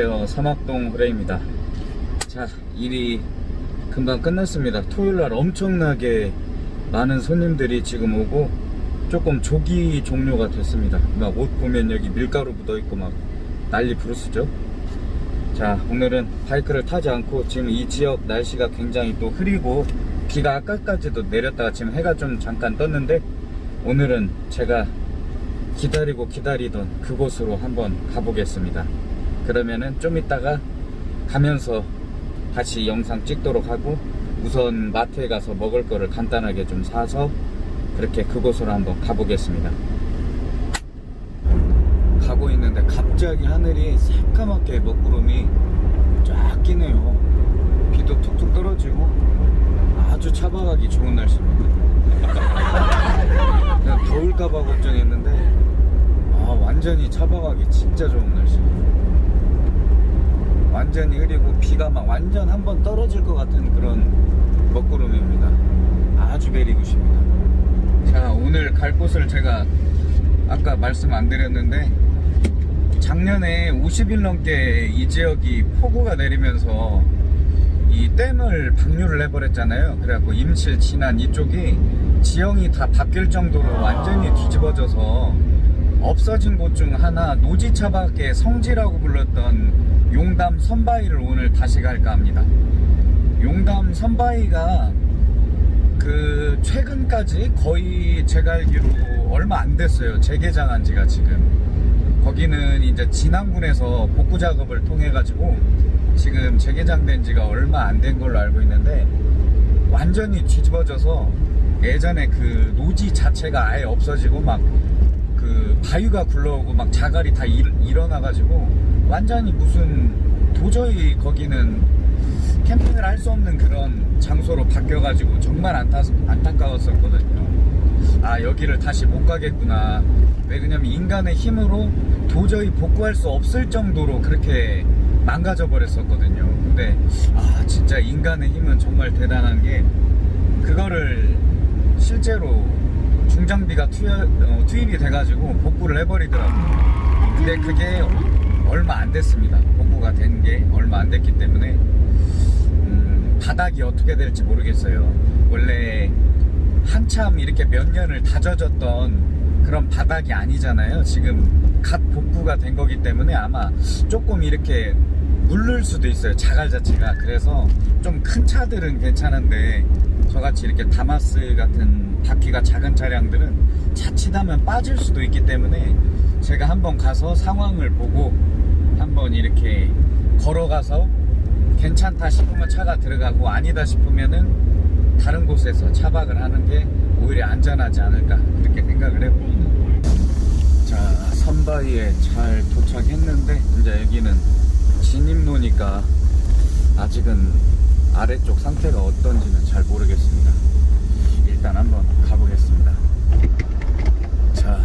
안녕하세요. 사막동 호레입니다. 자 일이 금방 끝났습니다. 토요일날 엄청나게 많은 손님들이 지금 오고 조금 조기 종료가 됐습니다. 막 옷 보면 여기 밀가루 묻어있고 막 난리 부르스죠? 자 오늘은 바이크를 타지 않고 지금 이 지역 날씨가 굉장히 또 흐리고 비가 아까까지도 내렸다가 지금 해가 좀 잠깐 떴는데 오늘은 제가 기다리고 기다리던 그곳으로 한번 가보겠습니다 그러면은 좀 이따가 가면서 다시 영상 찍도록 하고 우선 마트에 가서 먹을 거를 간단하게 좀 사서 그렇게 그곳으로 한번 가보겠습니다. 가고 있는데 갑자기 하늘이 새까맣게 먹구름이 쫙 끼네요. 비도 툭툭 떨어지고 아주 차박하기 좋은 날씨입니다. 그냥 더울까봐 걱정했는데 아 완전히 차박하기 진짜 좋은 날씨 완전히 흐리고 비가 막 완전 한 번 떨어질 것 같은 그런 먹구름입니다. 아주 베리굿입니다. 자 오늘 갈 곳을 제가 아까 말씀 안 드렸는데 작년에 50일 넘게 이 지역이 폭우가 내리면서 이 댐을 방류를 해버렸잖아요. 그래갖고 임실 진안 이쪽이 지형이 다 바뀔 정도로 완전히 뒤집어져서 없어진 곳 중 하나 노지차밖에 성지라고 불렀던 용담 선바위를 오늘 다시 갈까 합니다. 용담 선바위가 그 최근까지 거의 제가 알기로 얼마 안 됐어요. 재개장한 지가 지금. 거기는 이제 진안군에서 복구 작업을 통해 가지고 지금 재개장된 지가 얼마 안 된 걸로 알고 있는데 완전히 뒤집어져서 예전에 그 노지 자체가 아예 없어지고 막 그 바위가 굴러오고 막 자갈이 다 일, 일어나 가지고 완전히 무슨 도저히 거기는 캠핑을 할 수 없는 그런 장소로 바뀌어 가지고 정말 안타, 안타까웠었거든요. 아 여기를 다시 못 가겠구나. 왜 그냐면 인간의 힘으로 도저히 복구할 수 없을 정도로 그렇게 망가져 버렸었거든요. 근데 아 진짜 인간의 힘은 정말 대단한 게 그거를 실제로 중장비가 투여, 어, 투입이 돼가지고 복구를 해버리더라고요. 근데 그게 얼마 안 됐습니다. 복구가 된 게 얼마 안 됐기 때문에 음, 바닥이 어떻게 될지 모르겠어요. 원래 한참 이렇게 몇 년을 다져졌던 그런 바닥이 아니잖아요. 지금 갓 복구가 된 거기 때문에 아마 조금 이렇게 물를 수도 있어요 자갈 자체가. 그래서 좀 큰 차들은 괜찮은데 저같이 이렇게 다마스 같은 바퀴가 작은 차량들은 자칫하면 빠질 수도 있기 때문에 제가 한번 가서 상황을 보고 한번 이렇게 걸어가서 괜찮다 싶으면 차가 들어가고 아니다 싶으면은 다른 곳에서 차박을 하는 게 오히려 안전하지 않을까 그렇게 생각을 해봅니다 자 선바위에 잘 도착했는데 이제 여기는 진입로니까 아직은 아래쪽 상태가 어떤지는 잘 모르겠습니다. 일단 한번 가보겠습니다. 자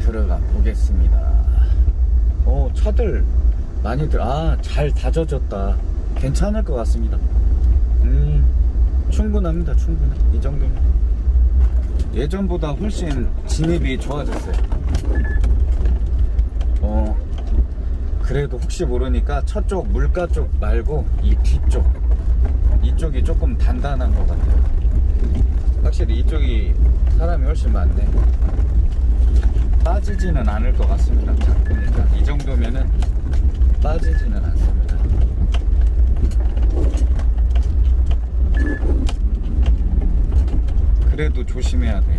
들어가 보겠습니다. 어 차들 많이들 아잘 다져졌다. 괜찮을 것 같습니다. 음 충분합니다 충분해 이 정도면. 예전보다 훨씬 진입이 좋아졌어요 어 그래도 혹시 모르니까 저쪽 물가 쪽 말고 이 뒤쪽. 이쪽이 조금 단단한 것 같아요. 확실히 이쪽이 사람이 훨씬 많네. 빠지지는 않을 것 같습니다. 딱 보니까. 이 정도면은 빠지지는 않습니다. 그래도 조심해야 돼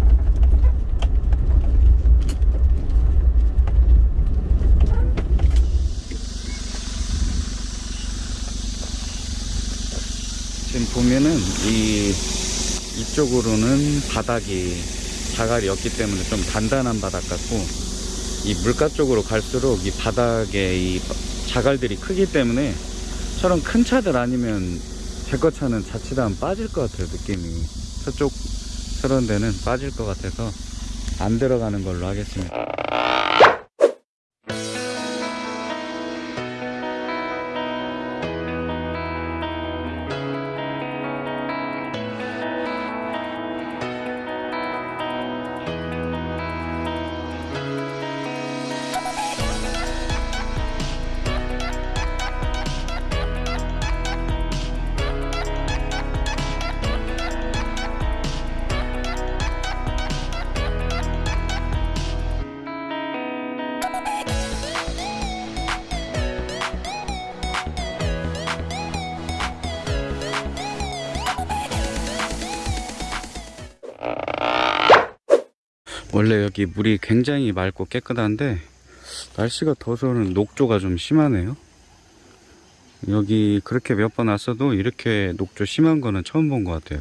지금 보면은 이 이쪽으로는 바닥이 자갈이었기 때문에 좀 단단한 바닥 같고 이 물가 쪽으로 갈수록 이 바닥에 이 자갈들이 크기 때문에 저런 큰 차들 아니면 제거 차는 자칫하면 빠질 것 같아요 느낌이. 저쪽 저런 데는 빠질 것 같아서 안 들어가는 걸로 하겠습니다 원래 여기 물이 굉장히 맑고 깨끗한데 날씨가 더워서는 녹조가 좀 심하네요. 여기 그렇게 몇 번 왔어도 이렇게 녹조 심한 거는 처음 본 것 같아요.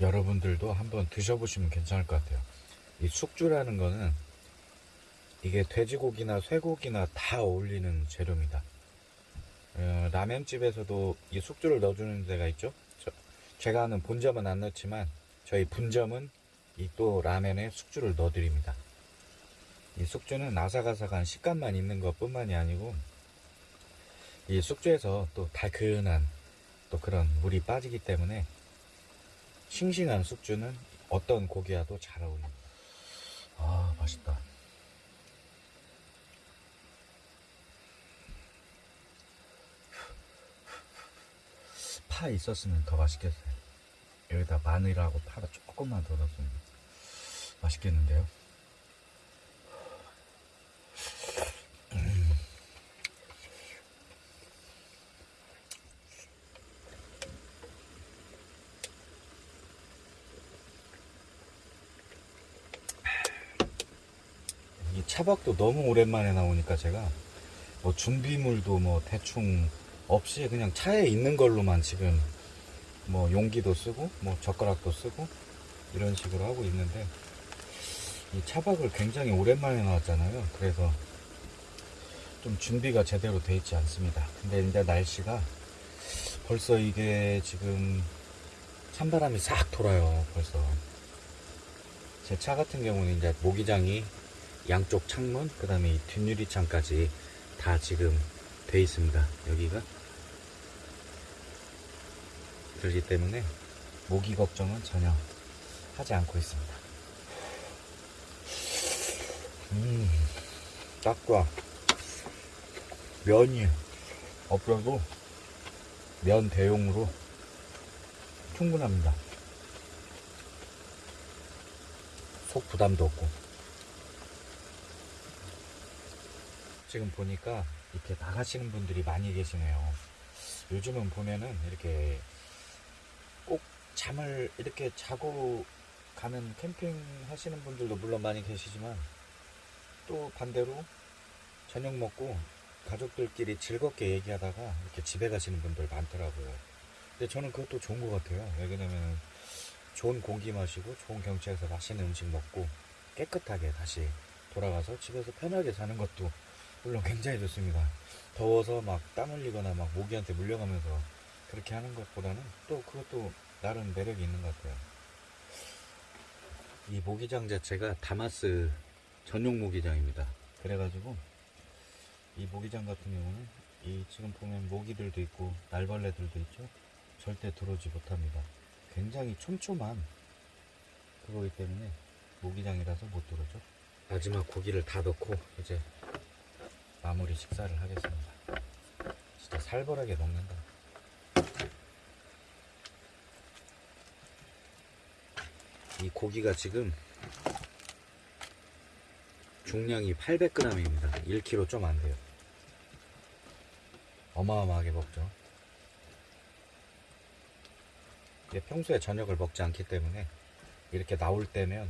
여러분들도 한번 드셔보시면 괜찮을 것 같아요. 이 숙주라는 거는 이게 돼지고기나 쇠고기나 다 어울리는 재료입니다. 어, 라면집에서도 이 숙주를 넣어주는 데가 있죠. 저- 제가 아는 본점은 안 넣지만 저희 분점은 이 또 라면에 숙주를 넣어드립니다. 이 숙주는 아삭아삭한 식감만 있는 것 뿐만이 아니고 이 숙주에서 또 달큰한 또 그런 물이 빠지기 때문에 싱싱한 숙주는 어떤 고기와도 잘 어울립니다. 아, 맛있다. 파 있었으면 더 맛있겠어요. 여기다 마늘하고 파를 조금만 더 넣었으면 맛있겠는데요. 이 차박도 너무 오랜만에 나오니까 제가 뭐 준비물도 뭐 대충 없이 그냥 차에 있는 걸로만 지금 뭐 용기도 쓰고 뭐 젓가락도 쓰고 이런 식으로 하고 있는데 이 차박을 굉장히 오랜만에 나왔잖아요. 그래서 좀 준비가 제대로 돼 있지 않습니다. 근데 이제 날씨가 벌써 이게 지금 찬바람이 싹 돌아요. 벌써 제 차 같은 경우는 이제 모기장이 양쪽 창문, 그 다음에 이 뒷유리창까지 다 지금 돼 있습니다. 여기가. 그렇기 때문에 모기 걱정은 전혀 하지 않고 있습니다. 음, 딱 좋아. 면이 없어도 면 대용으로 충분합니다. 속 부담도 없고. 지금 보니까 이렇게 나가시는 분들이 많이 계시네요. 요즘은 보면은 이렇게 꼭 잠을 이렇게 자고 가는 캠핑 하시는 분들도 물론 많이 계시지만 또 반대로 저녁 먹고 가족들끼리 즐겁게 얘기하다가 이렇게 집에 가시는 분들 많더라고요. 근데 저는 그것도 좋은 것 같아요. 왜냐면 좋은 공기 마시고 좋은 경치에서 맛있는 음식 먹고 깨끗하게 다시 돌아가서 집에서 편하게 자는 것도 물론 굉장히 좋습니다. 더워서 막 땀 흘리거나 막 모기한테 물려가면서 그렇게 하는 것보다는 또 그것도 나름 매력이 있는 것 같아요. 이 모기장 자체가 다마스 전용 모기장입니다. 그래가지고 이 모기장 같은 경우는 이 지금 보면 모기들도 있고 날벌레들도 있죠. 절대 들어오지 못합니다. 굉장히 촘촘한 그거기 때문에 모기장이라서 못 들어오죠. 마지막 고기를 다 넣고 이제 마무리 식사를 하겠습니다. 진짜 살벌하게 먹는다. 이 고기가 지금 중량이 800g입니다. 1kg 좀 안 돼요. 어마어마하게 먹죠. 평소에 저녁을 먹지 않기 때문에 이렇게 나올 때면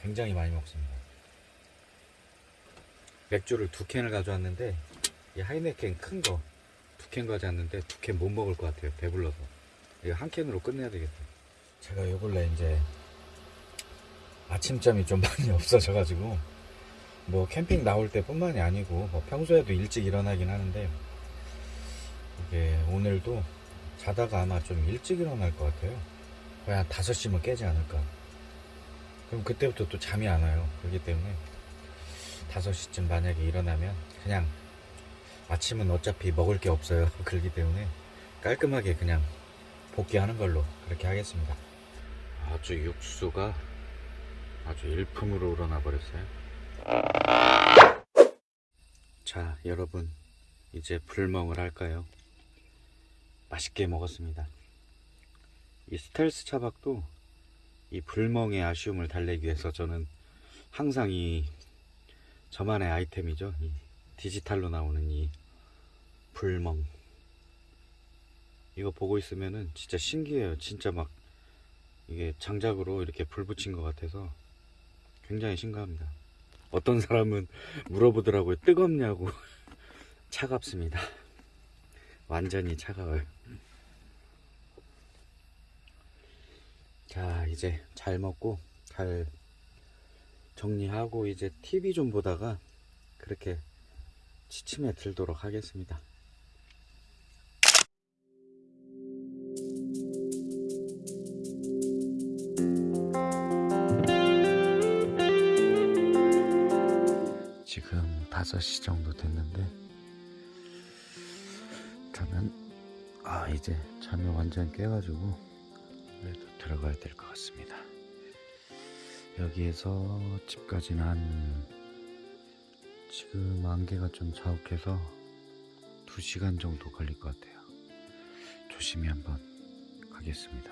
굉장히 많이 먹습니다. 맥주를 두 캔을 가져왔는데 이 하이네켄 큰 거 두 캔 가져왔는데 두 캔 못 먹을 것 같아요. 배불러서 이거 한 캔으로 끝내야 되겠어요. 제가 요 근래 이제 아침잠이 좀 많이 없어져 가지고 뭐 캠핑 나올 때 뿐만이 아니고 뭐 평소에도 일찍 일어나긴 하는데 이게 오늘도 자다가 아마 좀 일찍 일어날 것 같아요. 거의 한 5시면 깨지 않을까. 그럼 그때부터 또 잠이 안 와요. 그렇기 때문에 5시쯤 만약에 일어나면 그냥 아침은 어차피 먹을 게 없어요. 그렇기 때문에 깔끔하게 그냥 복귀하는 걸로 그렇게 하겠습니다. 아주 육수가 아주 일품으로 우러나 버렸어요. 자, 여러분 이제 불멍을 할까요? 맛있게 먹었습니다. 이 스텔스 차박도 이 불멍의 아쉬움을 달래기 위해서 저는 항상 이 저만의 아이템이죠. 이 디지털로 나오는 이 불멍. 이거 보고 있으면은 진짜 신기해요. 진짜 막 이게 장작으로 이렇게 불 붙인 것 같아서 굉장히 신기합니다. 어떤 사람은 물어보더라고요. 뜨겁냐고. 차갑습니다. 완전히 차가워요. 자, 이제 잘 먹고 잘 정리하고 이제 TV 좀 보다가 그렇게 취침에 들도록 하겠습니다. 지금 5시 정도 됐는데 저는 아 이제 잠이 완전 깨가지고 그래도 들어가야 될 것 같습니다 여기에서 집까지는 한 지금 안개가 좀 자욱해서 2시간 정도 걸릴 것 같아요. 조심히 한번 가겠습니다.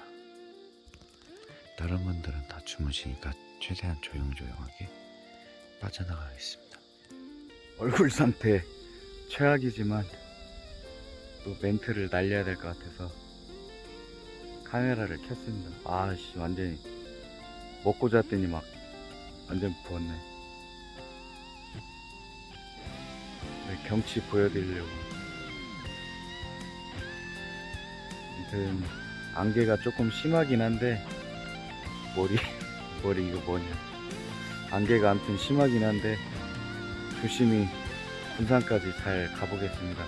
다른 분들은 다 주무시니까 최대한 조용조용하게 빠져나가겠습니다. 얼굴 상태 최악이지만 또 멘트를 날려야 될 것 같아서 카메라를 켰습니다. 아씨 완전히 먹고 잤더니 막 완전 부었네. 네, 경치 보여드리려고. 아무튼 안개가 조금 심하긴 한데 머리 머리 이거 뭐냐? 안개가 아무튼 심하긴 한데 조심히 군산까지 잘 가보겠습니다.